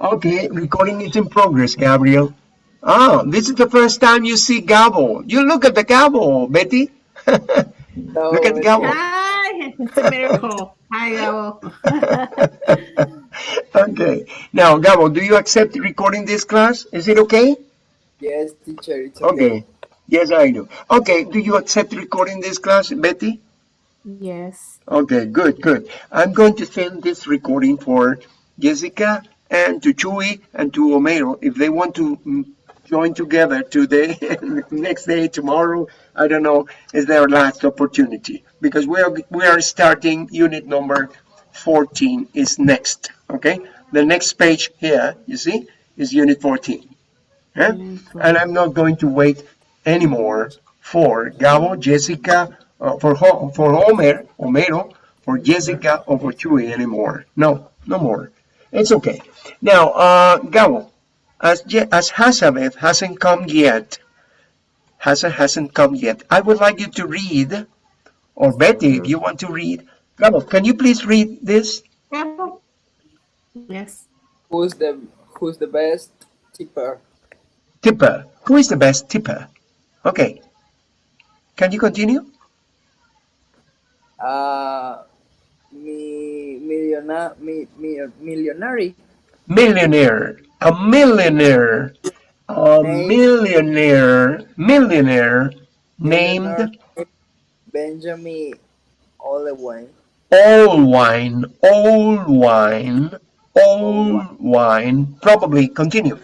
Okay, recording is in progress, Gabriel. Ah, this is the first time you see Gabo. You look at the Gabo, Betty. No, look at Gabo. Hi, it's a miracle. Hi, Gabo. Okay. Now, Gabo, do you accept recording this class? Is it okay? Yes, teacher, it's okay. Okay. Yes, I do. Okay, do you accept recording this class, Betty? Yes. Okay, good, good. I'm going to send this recording for Jessica and to Chuy and to Homero if they want to mm, join together today, next day, tomorrow. I don't know, is their last opportunity because we are we are starting unit number 14 is next. Okay, the next page here, you see, is unit 14. Yeah? And I'm not going to wait anymore for Gabo, Jessica, uh, for Ho- for Homer, Homero, for Jessica, or for Chuy anymore. No, no more. It's okay. Now, uh, Gabo, as Je- as Hazabeth hasn't come yet, Hazard hasn't come yet. I would like you to read, or Betty, if you want to read. Gabo, can you please read this? Gabo? Yes. Who's the who's the best tipper? Tipper. Who is the best tipper? Okay. Can you continue? Uh, mi millionaire, mi, mi, millionary. Millionaire. A millionaire. A millionaire. Millionaire named Benjamin Olewine. All Wine. All Wine. All Wine. Probably continue.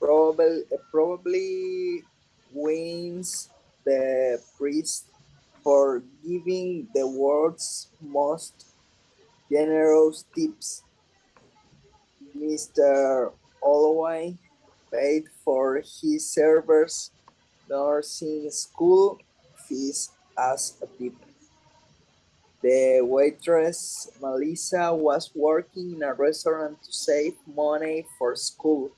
Probably probably wins the priest for giving the world's most generous tips. Mr. Olway paid for his servers' nursing school fees as a tip. The waitress Melissa was working in a restaurant to save money for school.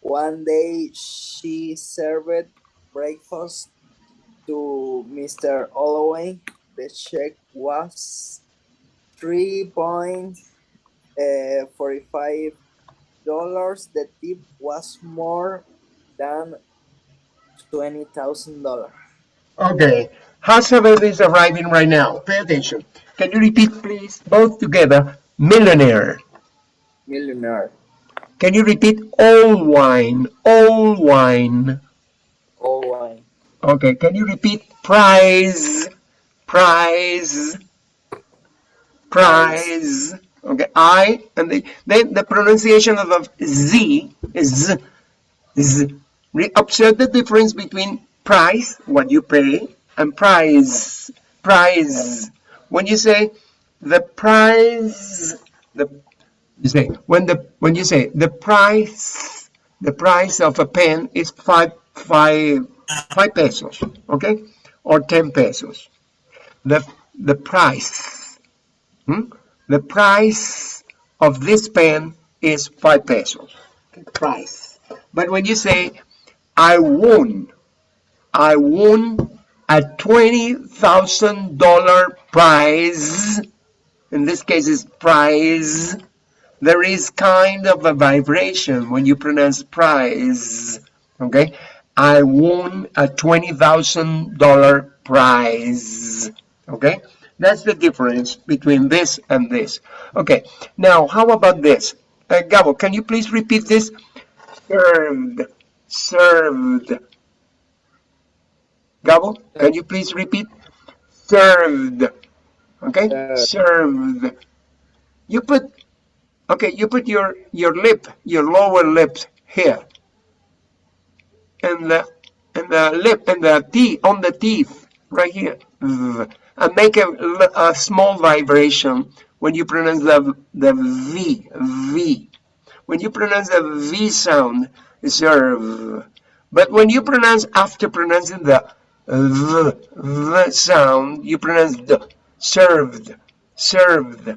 One day she served breakfast to Mr. Holloway. The check was three point uh, forty-five. The tip was more than twenty thousand dollars. Okay. Hazabeth is arriving right now. Pay attention. Can you repeat, please, both together? Millionaire. Millionaire. Can you repeat all wine? All wine. Holloway. Okay. Can you repeat prize? Prize. Prize. Okay. I and the then the pronunciation of the Z is Z. Observe the difference between price, what you pay, and prize. Prize. When you say the price, the you say when the when you say the price, the price of a pen is five five five pesos, okay, or ten pesos. The the price? Hmm? the price of this pen is five pesos. Price. But when you say I won, I won a twenty thousand dollar prize. In this case, is prize. There is kind of a vibration when you pronounce prize. Okay, I won a twenty thousand dollar prize. Okay, that's the difference between this and this. Okay, now how about this? Uh, Gabo, can you please repeat this? Served, served. Gabo, can you please repeat? Served. Okay, Uh, served. You put, okay, you put your your lip, your lower lip here, and the and the lip and the teeth on the teeth right here, V. and make a, small vibration when you pronounce the the V V. When you pronounce the V sound, serve. But when you pronounce after pronouncing the v, v sound, you pronounce the served, served.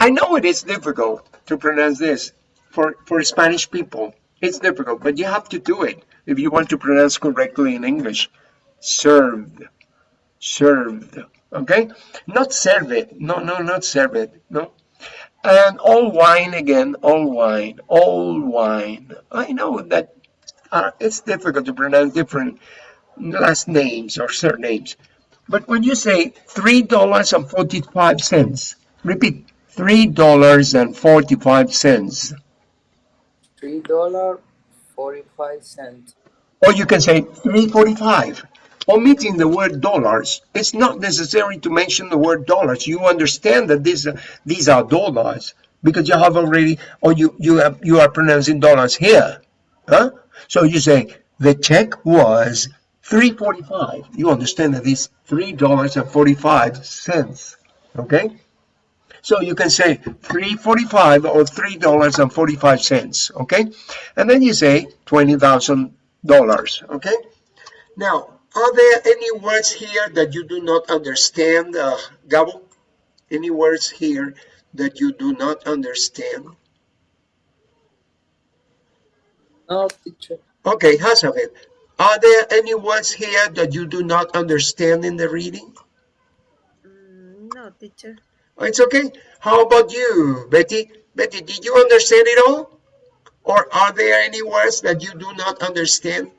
I know it is difficult to pronounce this for, for Spanish people. It's difficult, but you have to do it if you want to pronounce correctly in English. Served, served. Okay? Not serve it. No, no, not serve it. No. And all wine again, all wine, all wine. I know that uh, it's difficult to pronounce different last names or surnames. But when you say $3.45, repeat, $3.45. Three dollar forty-five cent. Or you can say 345. Omitting the word dollars, it's not necessary to mention the word dollars. You understand that these are, these are dollars because you have already, or you you have you are pronouncing dollars here, huh? So you say the check was 345. You understand that it's three dollars and 45 cents. Okay. So you can say 345 or three dollars and 45 cents. Okay, and then you say twenty thousand dollars. Okay. Now, are there any words here that you do not understand, uh, Gabo? Any words here that you do not understand? No, teacher. Okay, Hazabeth, are there any words here that you do not understand in the reading? Mm, No, teacher. Oh, It's okay. How about you, Betty? Betty, did you understand it all? Or are there any words that you do not understand?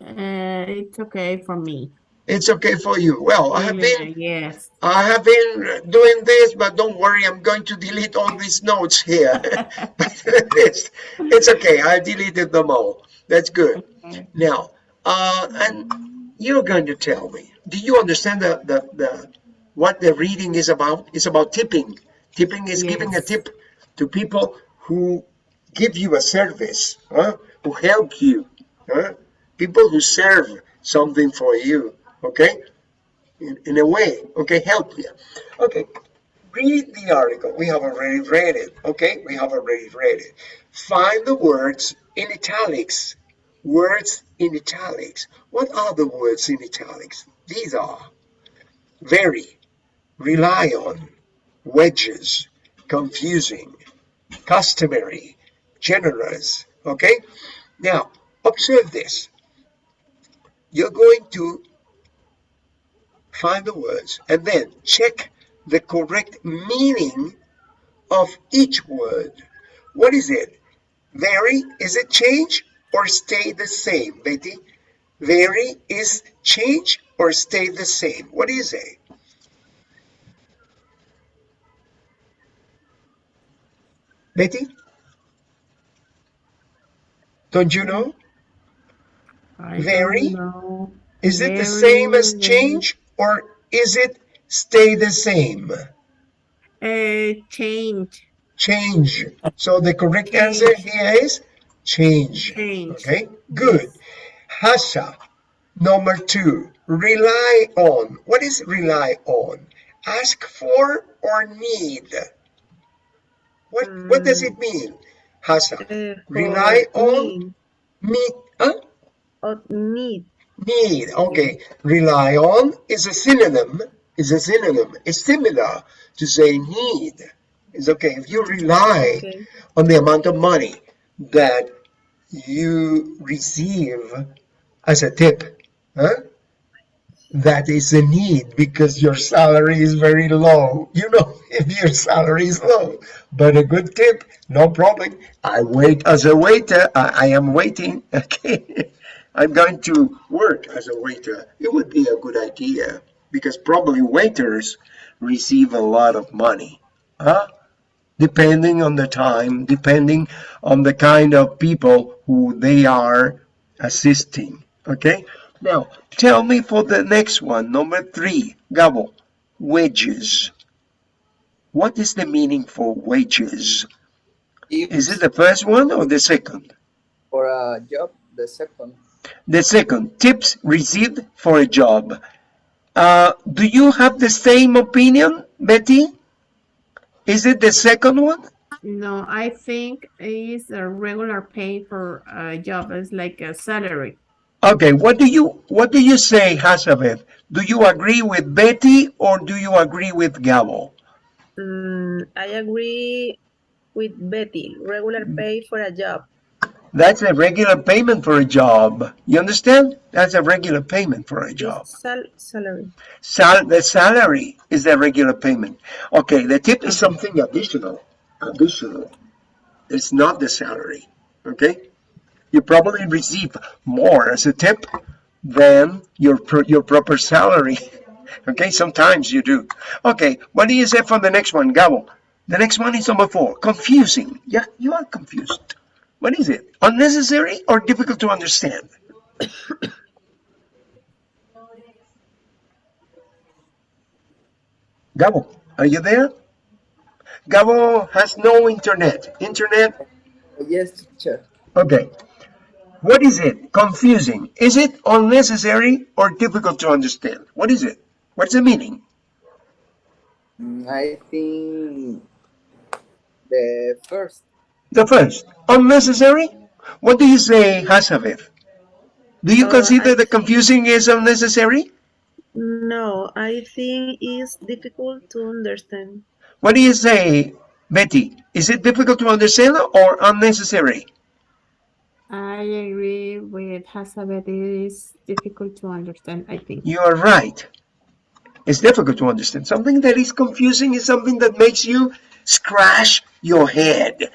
Uh, it's okay for me. It's okay for you. Well, I have been yes. I have been doing this, but don't worry, I'm going to delete all these notes here. it's, it's okay, I deleted them all. That's good. Okay. Now, uh, and you're going to tell me, do you understand the, the, the what the reading is about? It's about tipping. Tipping is giving a tip to people who give you a service, huh? who help you, huh? People who serve something for you, okay? In, in a way, okay, help you. Okay, read the article. We have already read it, okay? We have already read it. Find the words in italics. Words in italics. What are the words in italics? These are very, rely on, wedges, confusing, customary, generous, okay? Now, observe this. You're going to find the words and then check the correct meaning of each word. What is it? Vary, is it change or stay the same, Betty? Vary is change or stay the same. What is it? Betty? Don't you know? I know. Is it the same as change or is it stay the same? Uh, change. Change. So the correct Change. answer here is change. Change. Okay, good. Hasa, number two, rely on. What is rely on? Ask for or need? What, what does it mean? Hasa, Uh, Rely on- need, huh? Or need. Need, okay. Rely on is a synonym, is a synonym. It's similar to say need. It's okay. If you rely Okay. on the amount of money that you receive as a tip, huh? That is a need because your salary is very low. You know, if your salary is low, but a good tip, no problem. I wait as a waiter. I, I am waiting. Okay. I'm going to work as a waiter. It would be a good idea because probably waiters receive a lot of money. Huh? Depending on the time, depending on the kind of people who they are assisting. Okay? Now, tell me for the next one, number three, Gabo, wages. What is the meaning for wages? Is it the first one or the second? For a job, the second. The second, tips received for a job. Uh, do you have the same opinion, Betty? Is it the second one? No, I think it's a regular pay for a job. It's like a salary. Okay, what do you what do you say, Hazabeth? Do you agree with Betty or do you agree with Gabo? Mm, I agree with Betty. Regular pay for a job. That's a regular payment for a job. You understand? That's a regular payment for a job. Sal salary. Sal the salary is the regular payment. Okay, the tip is something additional. Additional. It's not the salary. Okay? You probably receive more as a tip than your pro- your proper salary. Okay, sometimes you do. Okay, what do you say for the next one, Gabo? The next one is number four. Confusing. Yeah, you are confused. What is it? Unnecessary or difficult to understand? Gabo, are you there? Gabo has no internet. Internet, Yes, teacher. okay. What is it? Confusing. Is it unnecessary or difficult to understand? What is it? What's the meaning? Mm, I think the first. The first, unnecessary? What do you say, Hazabeth? Do you Uh, consider I the confusing is unnecessary? No, I think it's difficult to understand. What do you say, Betty? Is it difficult to understand or unnecessary? I agree with Hazabeth. It is difficult to understand, I think. You are right. It's difficult to understand. Something that is confusing is something that makes you scratch your head.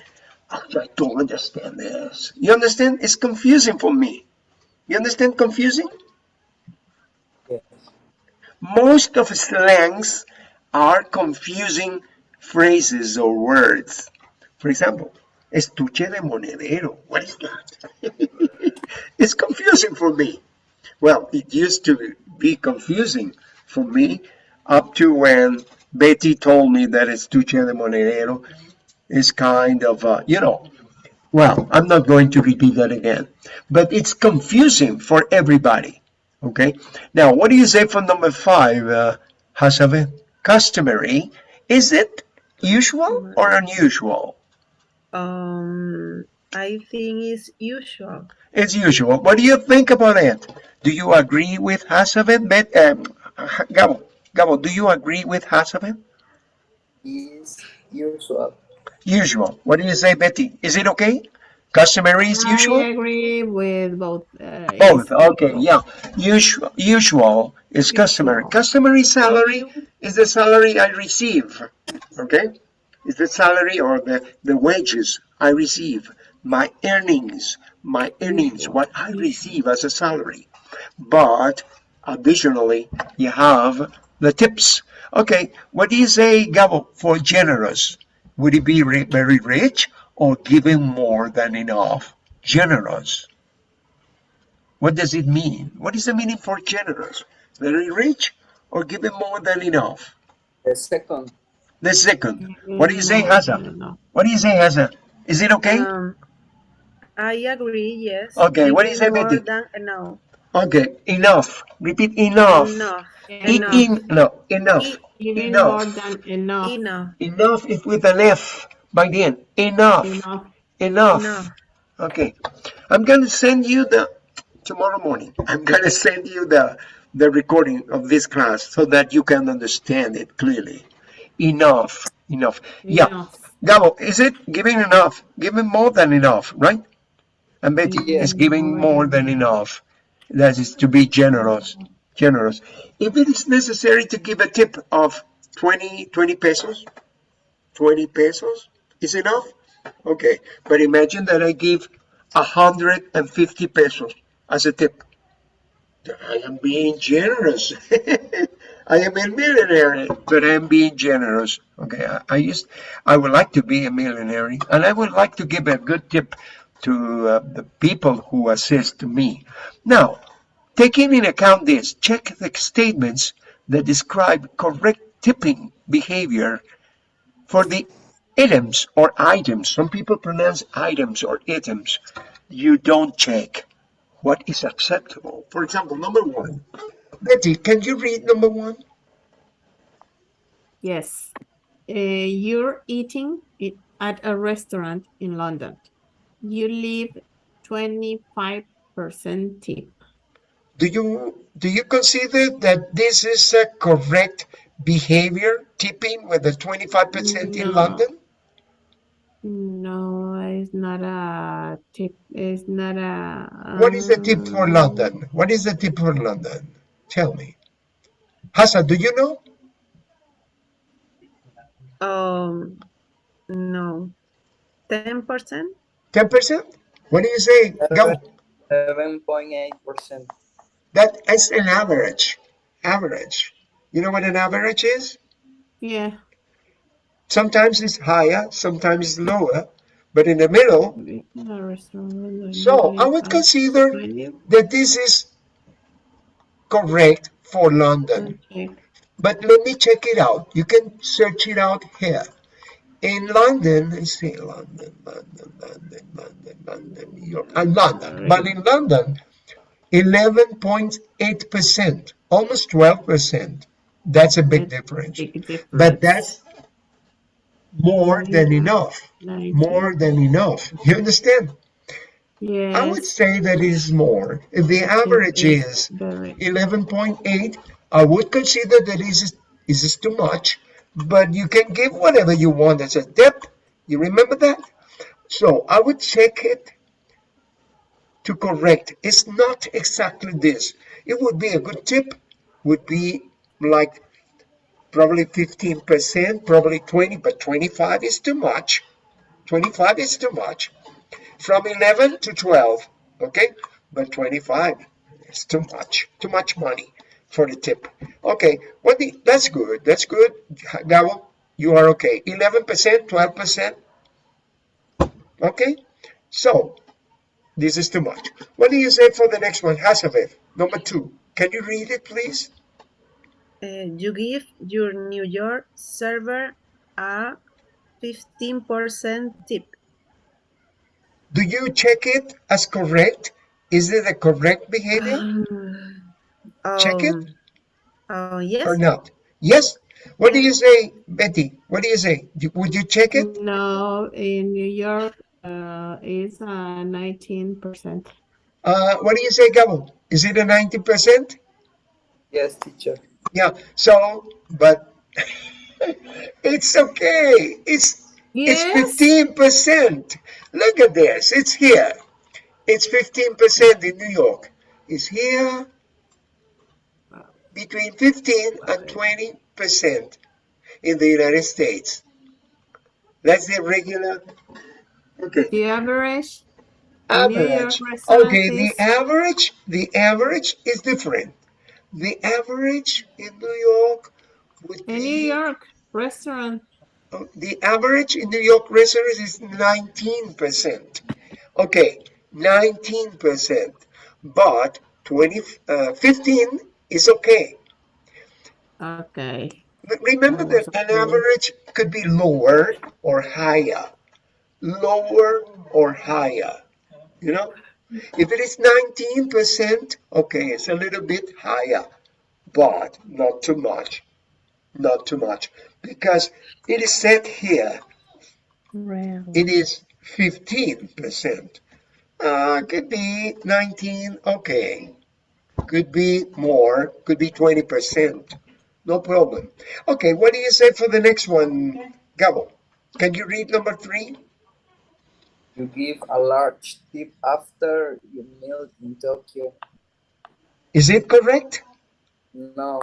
I don't understand this. You understand? It's confusing for me. You understand confusing? Yes. Most of slangs are confusing phrases or words. For example, estuche de monedero. What is that? it's confusing for me. Well, it used to be confusing for me up to when Betty told me that estuche de monedero is kind of, uh, you know, well, I'm not going to repeat that again, but it's confusing for everybody. Okay. Now, what do you say for number five, uh, Hasabe? Customary. Is it usual or unusual? Um, I think it's usual. It's usual. What do you think about it? Do you agree with Hasabe? Bet, um, Gabo, Gabo, do you agree with Hasabe? Is usual. Usual. What do you say, Betty? Is it okay? Customary is usual? I agree with both. Uh, Both. Okay. Yeah. Usual. Usual is customary. Customary salary is the salary I receive. Okay. Is the salary or the the wages I receive, my earnings, my earnings, what I receive as a salary. But additionally, you have the tips. Okay. What do you say, Gabo, for generous? Would he be very rich or giving more than enough? Generous. What does it mean? What is the meaning for generous? Very rich or giving more than enough? The second. The second. What do you say, No, Hassan? no, no. What do you say, Hassan? Is it okay? Um, I agree, yes. Okay, what do you Giving say, more than enough. Okay, enough. Repeat enough. Enough. E- Enough. in- no, enough. Giving Enough. more than enough. Enough. Enough is with an F by the end. Enough. Enough. Enough. Enough. Okay. I'm gonna send you the tomorrow morning. I'm gonna send you the the recording of this class so that you can understand it clearly. Enough. Enough. Yeah. Enough. Gabo, is it giving enough? Giving more than enough, right? And Betty Yeah. is giving more than enough. That is to be generous. Generous. If it is necessary to give a tip of 20, 20 pesos, 20 pesos is enough? Okay. But imagine that I give 150 pesos as a tip. I am being generous. I am a millionaire, but I am being generous. Okay, I, I I would like to be a millionaire, and I would like to give a good tip to uh, the people who assist me. Now, taking in account this, check the statements that describe correct tipping behavior for the items or items. Some people pronounce items or items. You don't check what is acceptable. For example, number one. Betty, can you read number one? Yes. Uh, you're eating at a restaurant in London. You leave 25% tip. Do you do you consider that this is a correct behavior, tipping with the 25% in London? No, It's not a tip. It's not a. What is the tip for um, London? What is the tip for London? Tell me. Hassan, do you know? Um, no. 10%? 10%? What do you say? Go. Seven point eight percent. That is an average. Average. You know what an average is? Yeah. Sometimes it's higher, sometimes it's lower, but in the middle. A restaurant, So I would consider that this is correct for London. Okay. But let me check it out. You can search it out here. In London, let's see, London, London, London, London, London, New York, and London. But in London, 11.8%, almost 12%. That's a big difference. Big difference. But that's more than enough. More than enough. You understand? Yes. I would say that is more. If the average is very. 11.8, I would consider that is is too much, but you can give whatever you want as a tip. You remember that? So I would check it to correct. It's not exactly this. It would be a good tip, would be like probably 15%, probably 20, but 25 is too much. 25 is too much. From 11 to 12, okay? But 25 is too much, too much money for the tip. Okay, what the, that's good, that's good. Gabo, you are okay. 11%, 12%. Okay, so this is too much. What do you say for the next one? Hazabeth, number two. Can you read it, please? Uh, you give your New York server a 15% tip. Do you check it as correct? Is it a correct behavior Check it? Um, Oh, yes. or not? Yes. What do you say, Betty? What do you say? Would you check it? No, in New York, uh, it's uh, nineteen percent. Uh, what do you say, Gabo? Is it a 90%? Yes, teacher. Yeah. So, but it's okay. It's Yes. It's 15%. Look at this. It's here. It's 15% in New York. It's here between 15 and 20% in the United States. That's the regular. Okay. The average. in New York Average. Okay, the average, the average is different. The average in New York would In be New York restaurant. Oh, The average in New York restaurants is 19%. Okay, 19%. But 20, uh, 15 is okay. Okay. But remember that an average could be lower or higher. Lower or higher. You know? If it is 19%, okay, it's a little bit higher, but not too much. Not too much. Because it is set here Real. it is 15%. Uh, could be 19, okay. Could be more, could be 20%. No problem. Okay, what do you say for the next one, Gabo? Can you read number three? You give a large tip after you meal in Tokyo. Is it correct? No,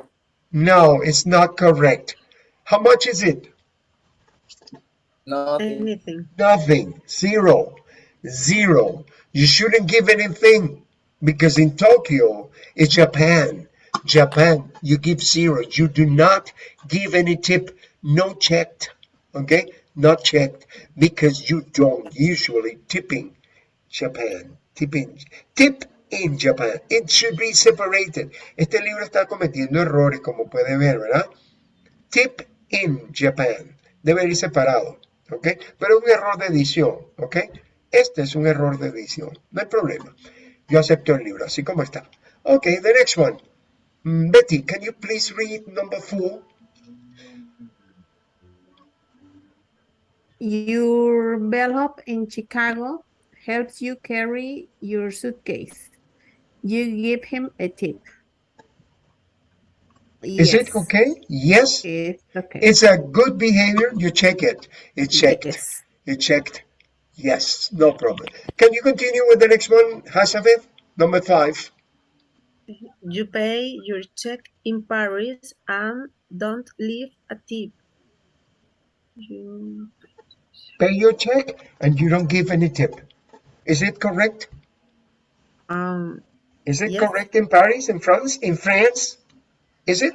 No, it's not correct. How much is it? nothing. Anything. Nothing. Zero. Zero. You shouldn't give anything because in Tokyo, it's Japan. Japan, you give zero. You do not give any tip, no checked. Okay? Not checked because you don't usually tipping Japan. Tipping. Tip in Japan. It should be separated. Este libro está cometiendo errores, como puede ver, ¿verdad? Tip in Japan. Debe ir separado, ¿ok? Pero un error de edición, ¿ok? Este es un error de edición, no hay problema. Yo acepto el libro, así como está. Ok, the next one. Mm, Betty, can you please read number four? Your bellhop in Chicago helps you carry your suitcase. You give him a tip. Is it okay? Yes. It's okay. It's a good behavior. You check it. It's checked. Yes. You checked. Yes, no problem. Can you continue with the next one, Hasabeth? Number five. You pay your check in Paris and don't leave a tip. You, Pay your check and you don't give any tip. Is it correct? um, Is it Yes. correct in Paris, in France, in France? Is it?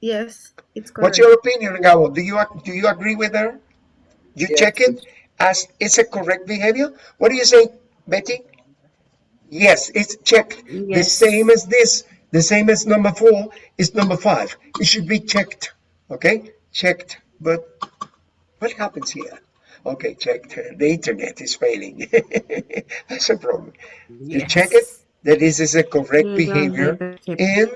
yes, it's correct. What's your opinion, Gabo? Do you do you agree with her? You Yes, check it as it's a correct behavior. What do you say, Betty? Yes, it's checked. The same as this, the same as number four is number five. It should be checked. Okay, checked. But what happens here? Okay, checked. The internet is failing. That's a problem. You check it. That this is a correct You behavior in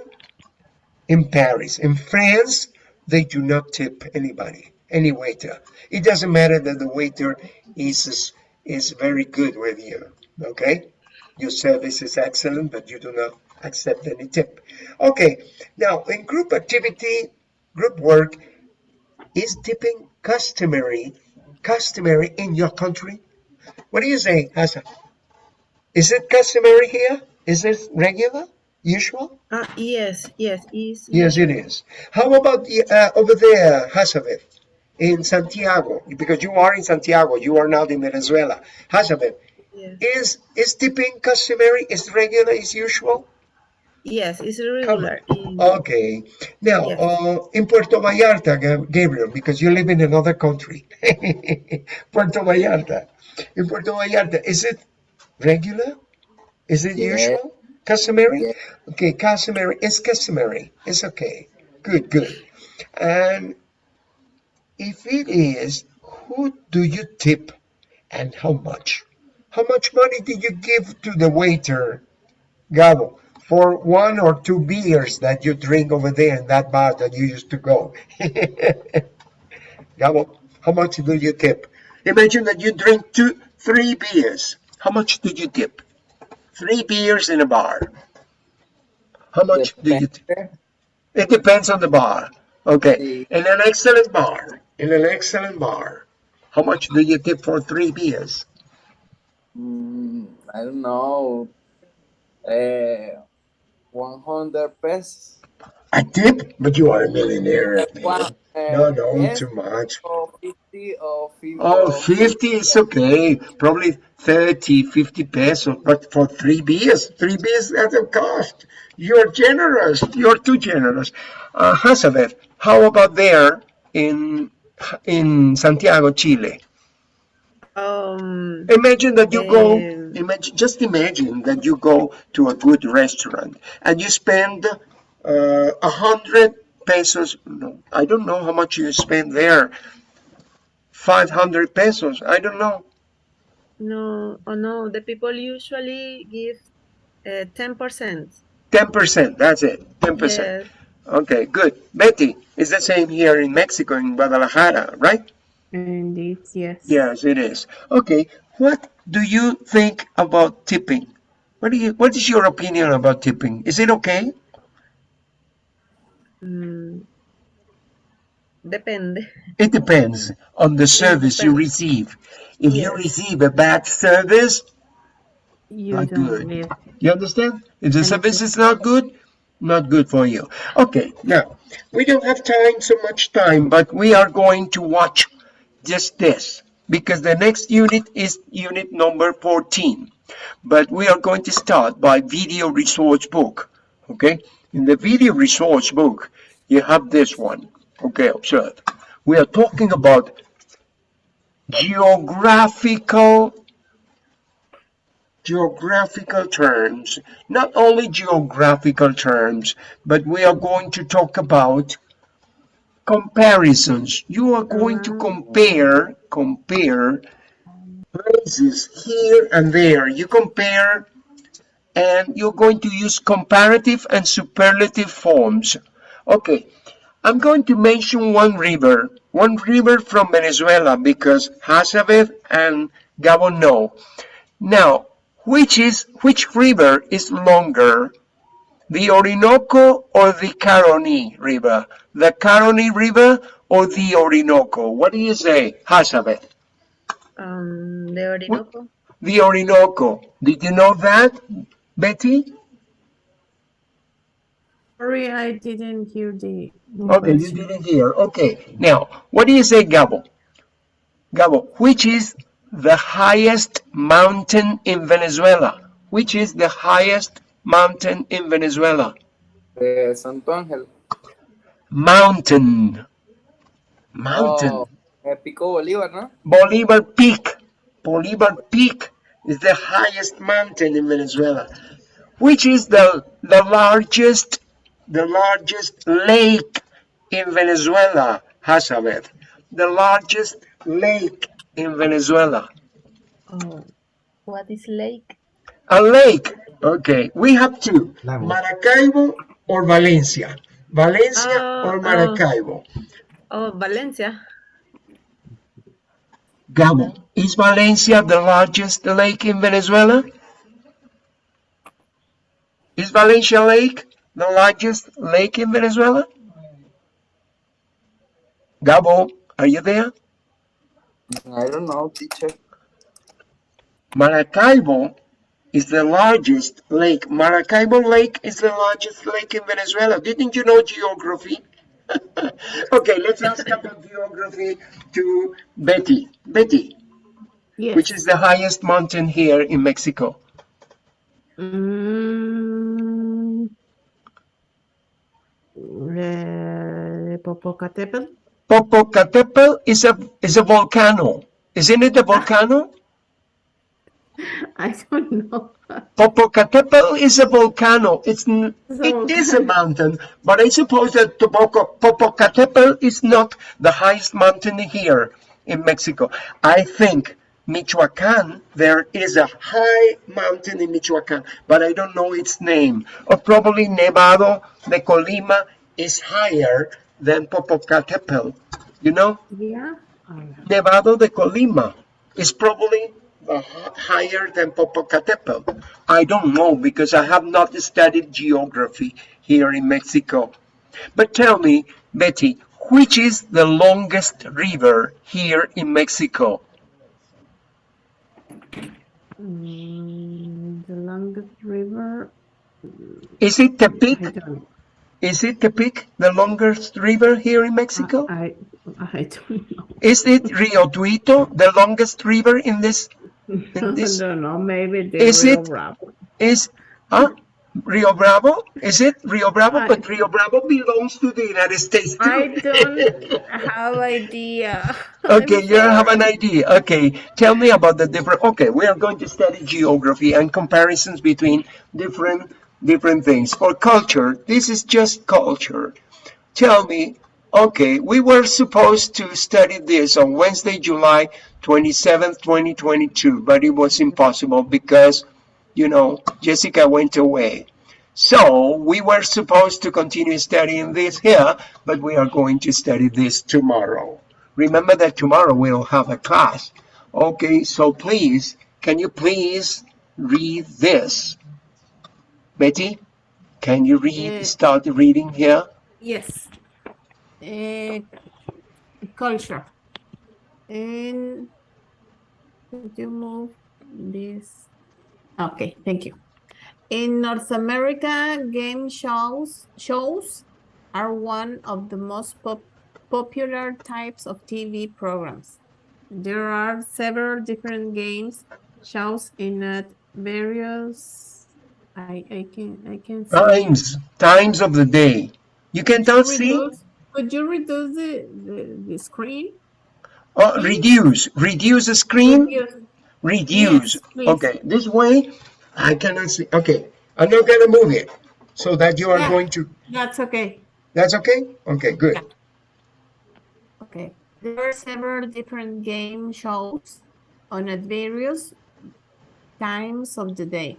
in Paris. In France, they do not tip anybody, any waiter. It doesn't matter that the waiter is is very good with you. Okay, your service is excellent, but you do not accept any tip. Okay, now in group activity, group work, is tipping customary customary in your country? What do you say, Hassan? Is it customary here? Is it regular, usual? Ah, yes, yes, is Yes, it is. How about the, uh, over there, Hazabeth, in Santiago? Because you are in Santiago, you are not in Venezuela. Hazabeth, yes, is is tipping customary? Is regular? Is usual? yes, it's regular. in- Okay. Now, Yes. uh, in Puerto Vallarta, Gabriel, because you live in another country, Puerto Vallarta. In Puerto Vallarta, is it regular? Is it Yeah. usual? Customary? Yeah. Okay, customary. It's customary. It's okay. Good, good. And if it is, who do you tip and how much? How much money did you give to the waiter, Gabo, for one or two beers that you drink over there in that bar that you used to go? Gabo, how much do you tip? Imagine that you drink two, three beers. How much do you tip? Three beers in a bar. How much do you tip? It depends on the bar. Okay. In an excellent bar, in an excellent bar, how much do you tip for three beers? Mm, I don't know. Uh, 100 pesos. A tip? But you are a millionaire. One, uh, No, no, yes, too much. or 50 or 50. Oh, 50 is okay. Probably 30, 50 pesos. But for three beers, three beers at a cost. You're generous. You're too generous. Uh, Hazabeth, how about there in in Santiago, Chile? Um, Imagine that you go, imagine, just imagine that you go to a good restaurant and you spend uh, a hundred pesos. No, I don't know how much you spend there. Five hundred pesos. I don't know. no, oh no, the people usually give uh, 10%. Ten percent. That's it. Ten percent. Yes, Okay, good. Betty, it's the same here in Mexico, in Guadalajara, right? Indeed, yes. Yes, it is. Okay, what do you think about tipping? What do you? What is your opinion about tipping? Is it okay? mm, depende. It depends on the service you receive. If you receive a bad service, You Not don't good. leave. you understand? If the service is not good, not good for you. Okay, now, we don't have time, so much time, but we are going to watch just this because the next unit is unit number 14. But we are going to start by video resource book. Okay, in the video resource book, you have this one. Okay, observe. We are talking about geographical geographical terms, not only geographical terms, but we are going to talk about comparisons. You are going to mm-hmm. compare, compare places here and there. You compare and you're going to use comparative and superlative forms. Okay, I'm going to mention one river, one river from Venezuela because Hazabeth and Gabon know. Now, which is which river is longer, the Orinoco or the Caroni River? The Caroni River or the Orinoco? What do you say, Hazabeth? Um, the Orinoco. The Orinoco. Did you know that, Betty? Sorry, I didn't hear the. the Okay, you didn't hear. Okay. Now, what do you say, Gabo? Gabo, which is the highest mountain in Venezuela? Which is the highest mountain in Venezuela? De Salto Ángel. Mountain. Mountain. Oh, eh, Pico Bolívar, ¿no? Bolivar Peak. Bolivar Peak is the highest mountain in Venezuela. Which is the the largest the largest lake in Venezuela, Hazabeth? The largest lake in Venezuela. Oh, what is lake? A lake. Okay, we have two. Maracaibo or Valencia. Valencia Oh, or oh. Maracaibo. Oh, Valencia. Gabo, is Valencia the largest lake in Venezuela? Is Valencia Lake the largest lake in Venezuela? Gabo, are you there? I don't know, teacher. Maracaibo is the largest lake. Maracaibo Lake is the largest lake in Venezuela. Didn't you know geography? okay, let's ask about geography to Betty. Betty, Yes. which is the highest mountain here in Mexico? Mm, eh, Popocatépetl. Popocatépetl is a is a volcano. Isn't it a ah. volcano? I don't know. Popocatépetl is a volcano. It's It's a it is a mountain, but I suppose that Topoco- Popocatépetl is not the highest mountain here in Mexico. I think Michoacan, there is a high mountain in Michoacan, but I don't know its name. Or probably Nevado de Colima is higher than Popocatépetl. You know? Yeah. Nevado de Colima is probably higher than Popocatépetl. I don't know because I have not studied geography here in Mexico. But tell me, Betty, which is the longest river here in Mexico? Mm, the longest river. Is it Tepic? Is it Tepic, the longest river here in Mexico? I I don't know. Is it Rio Tuito, the longest river in this? I this- don't know. Maybe the Is Rio it- Bravo. Is huh? Rio Bravo? Is it Rio Bravo? I- But Rio Bravo belongs to the United States too. I don't have idea. Okay, I'm you don't have an idea. Okay, tell me about the different. Okay, we are going to study geography and comparisons between different different things For culture. This is just culture. Tell me. Okay, we were supposed to study this on Wednesday, July 27th, 2022, but it was impossible because, you know, Jessica went away. So we were supposed to continue studying this here, but we are going to study this tomorrow. Remember that tomorrow we'll have a class. Okay, so please, can you please read this? Betty, can you read, Uh, start reading here? Yes. Uh, culture. And could you move this? Okay, thank you. In North America, game shows shows are one of the most pop popular types of TV programs. There are several different games shows in at various I I can I can see Times, times of the day. You can tell, see? could you reduce the, the, the screen? Oh, reduce, reduce the screen, Reduce. reduce. Yes. Okay, this way I cannot see. Okay, I'm not gonna move it so that you are Yeah. going to, That's okay. that's okay? Okay, good. Yeah. Okay. There are several different game shows on at various times of the day.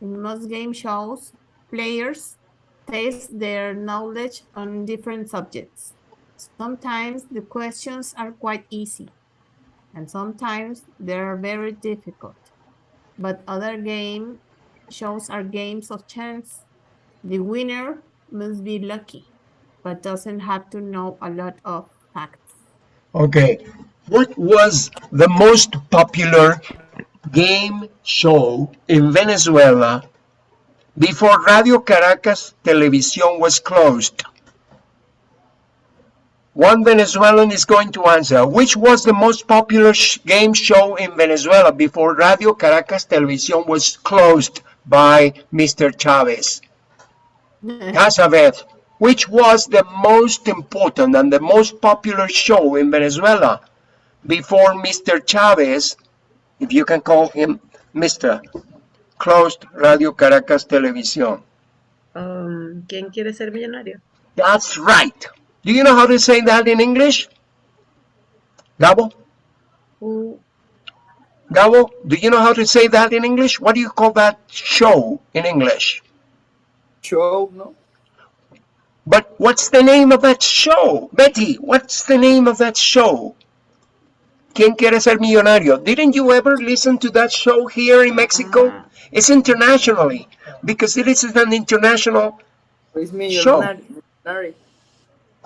In most game shows, players test their knowledge on different subjects. Sometimes the questions are quite easy, and sometimes they are very difficult. But other game shows are games of chance. The winner must be lucky, but doesn't have to know a lot of facts. Okay, What was the most popular game show in Venezuela before Radio Caracas Televisión was closed? One Venezuelan is going to answer. Which was the most popular sh- game show in Venezuela before Radio Caracas Televisión was closed by Mr. Chavez? Casa Verde. Which was the most important and the most popular show in Venezuela before Mr. Chavez, if you can call him Mr., closed Radio Caracas Televisión? Um, ¿Quién quiere ser millonario? That's right. Do you know how to say that in English? Gabo? Who, Gabo, do you know how to say that in English? What do you call that show in English? Show, no? But what's the name of that show? Betty, what's the name of that show? ¿Quién quiere ser millonario? Didn't you ever listen to that show here in Mexico? It's internationally because it is an international. Show.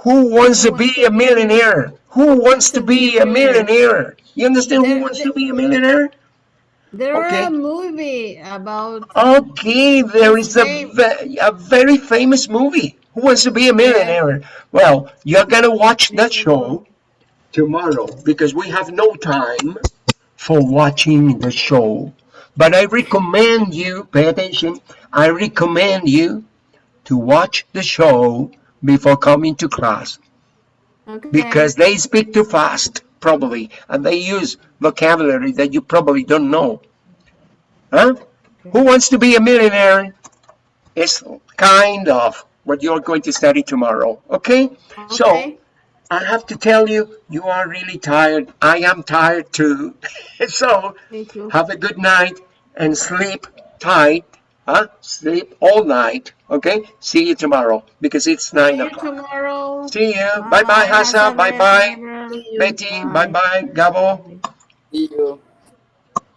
Who wants to be a millionaire? Who wants to be a millionaire? You understand who wants to be a millionaire? There Okay. are a movie about Okay, there is a, a very famous movie. Who wants to be a millionaire? Well, you're gonna watch that show tomorrow because we have no time for watching the show. But I recommend you, pay attention, I recommend you to watch the show before coming to class okay. because they speak too fast, probably, and they use vocabulary that you probably don't know. Huh? Who wants to be a millionaire? Is kind of what you're going to study tomorrow. Okay? So Okay. I have to tell you, you are really tired. I am tired too. so too. have a good night and sleep tight. Huh? Sleep all night. Okay? See you tomorrow because it's See nine you o'clock. tomorrow. See you. Bye bye, Hassa. Bye bye. Bye. Betty. Bye bye. Gabo. See you.